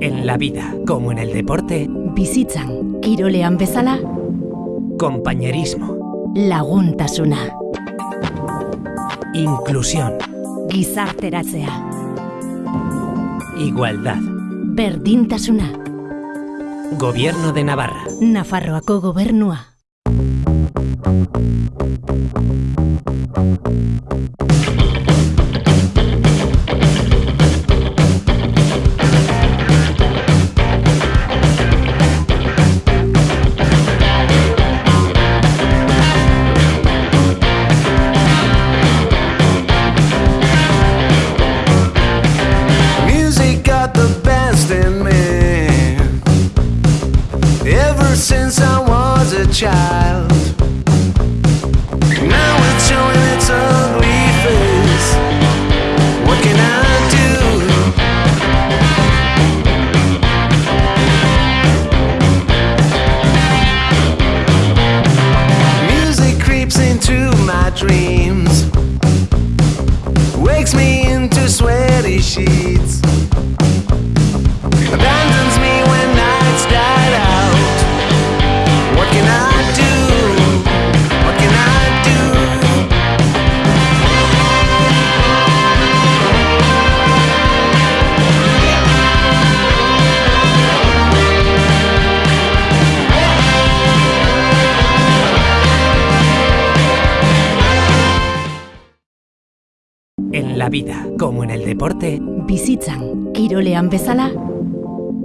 En la vida, como en el deporte, Bizitzan, kirolean bezala, compañerismo, laguntasuna, inclusión, gizarteratzea, igualdad. berdintasuna, Gobierno de Navarra. Nafarroako gobernua. Since I was a child. Now it's showing its ugly face. What can I do? Music creeps into my dreams wakes me into sweaty sheets. En la vida, como en el deporte, Bizitzan, kirolean bezala,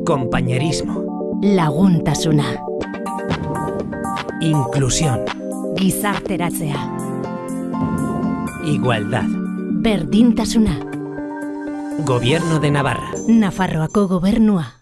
compañerismo, laguntasuna, inclusión, gizarteratzea, igualdad. berdintasuna, Gobierno de Navarra. Nafarroako gobernua.